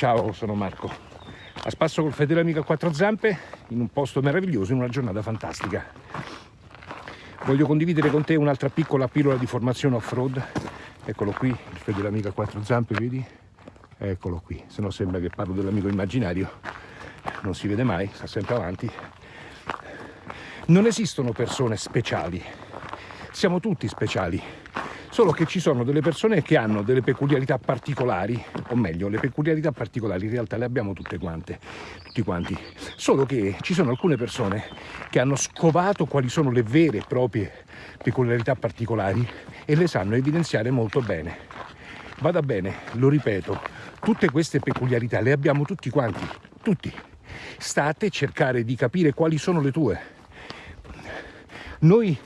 Ciao, sono Marco. A spasso col fedele amico a quattro zampe, in un posto meraviglioso, in una giornata fantastica. Voglio condividere con te un'altra piccola pillola di formazione off-road. Eccolo qui, il fedele amico a quattro zampe, vedi? Eccolo qui, se no sembra che parlo dell'amico immaginario. Non si vede mai, sta sempre avanti. Non esistono persone speciali, siamo tutti speciali solo che ci sono delle persone che hanno delle peculiarità particolari, o meglio, le peculiarità particolari in realtà le abbiamo tutte quante, tutti quanti, solo che ci sono alcune persone che hanno scovato quali sono le vere e proprie peculiarità particolari e le sanno evidenziare molto bene. Vada bene, lo ripeto, tutte queste peculiarità le abbiamo tutti quanti, tutti. Sta a te cercare di capire quali sono le tue. Noi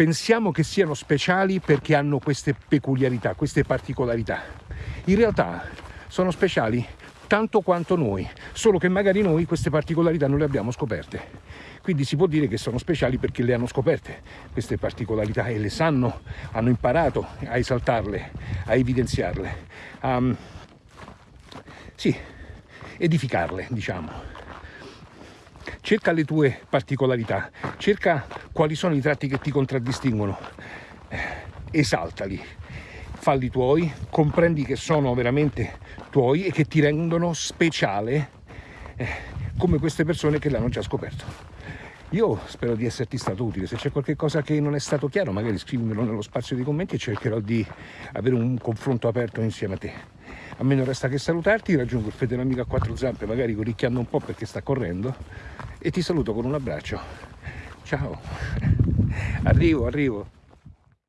pensiamo che siano speciali perché hanno queste peculiarità, queste particolarità. In realtà sono speciali tanto quanto noi, solo che magari noi queste particolarità non le abbiamo scoperte. Quindi si può dire che sono speciali perché le hanno scoperte queste particolarità e le sanno, hanno imparato a esaltarle, a evidenziarle, a sì, edificarle, diciamo cerca le tue particolarità, cerca quali sono i tratti che ti contraddistinguono, eh, esaltali, falli tuoi, comprendi che sono veramente tuoi e che ti rendono speciale eh, come queste persone che l'hanno già scoperto. Io spero di esserti stato utile, se c'è qualcosa che non è stato chiaro magari scrivimelo nello spazio dei commenti e cercherò di avere un confronto aperto insieme a te. A me non resta che salutarti, raggiungo il fedele amico a quattro zampe, magari corricchiando un po' perché sta correndo, e ti saluto con un abbraccio. Ciao, arrivo, arrivo.